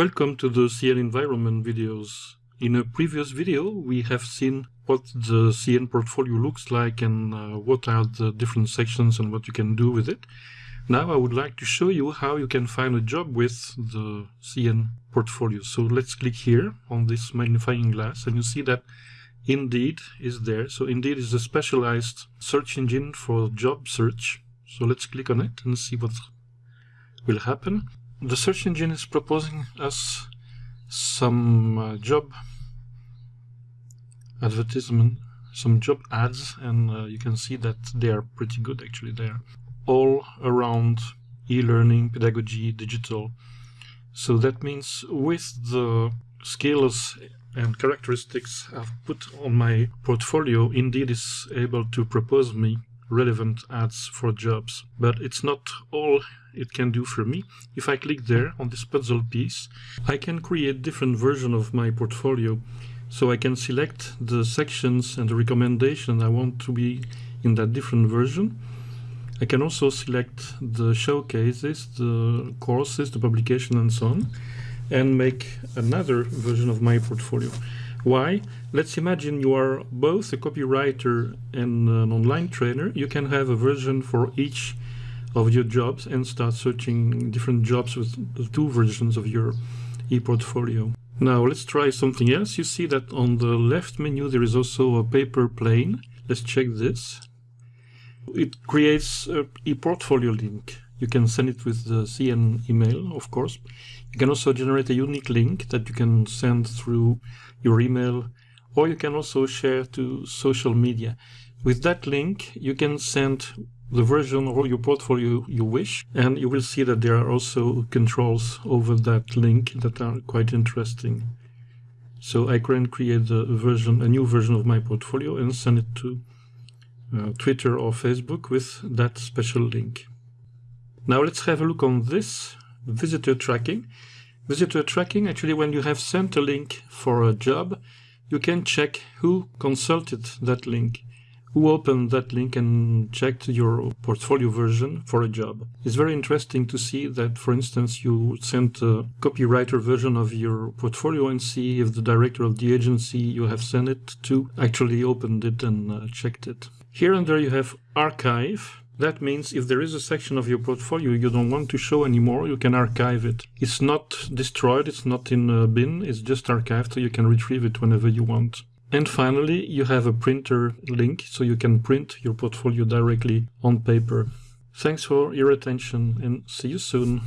Welcome to the CN environment videos. In a previous video, we have seen what the CN portfolio looks like and uh, what are the different sections and what you can do with it. Now I would like to show you how you can find a job with the CN portfolio. So let's click here on this magnifying glass and you see that Indeed is there. So Indeed is a specialized search engine for job search. So let's click on it and see what will happen the search engine is proposing us some uh, job advertisement, some job ads, and uh, you can see that they are pretty good actually. They are all around e-learning, pedagogy, digital. So that means with the skills and characteristics I've put on my portfolio, Indeed is able to propose me relevant ads for jobs. But it's not all it can do for me. If I click there on this puzzle piece, I can create different version of my portfolio. So I can select the sections and the recommendation I want to be in that different version. I can also select the showcases, the courses, the publication and so on, and make another version of my portfolio. Why? Let's imagine you are both a copywriter and an online trainer. You can have a version for each of your jobs and start searching different jobs with two versions of your e-portfolio. Now let's try something else. You see that on the left menu there is also a paper plane. Let's check this. It creates a e-portfolio link. You can send it with the CN email, of course. You can also generate a unique link that you can send through your email, or you can also share to social media. With that link, you can send the version of your portfolio you wish, and you will see that there are also controls over that link that are quite interesting. So I can create a version, a new version of my portfolio and send it to uh, Twitter or Facebook with that special link. Now let's have a look on this visitor tracking. Visitor tracking, actually when you have sent a link for a job, you can check who consulted that link who opened that link and checked your portfolio version for a job. It's very interesting to see that, for instance, you sent a copywriter version of your portfolio and see if the director of the agency you have sent it to actually opened it and uh, checked it. Here and there you have archive. That means if there is a section of your portfolio you don't want to show anymore, you can archive it. It's not destroyed, it's not in a bin, it's just archived so you can retrieve it whenever you want. And finally, you have a printer link, so you can print your portfolio directly on paper. Thanks for your attention and see you soon.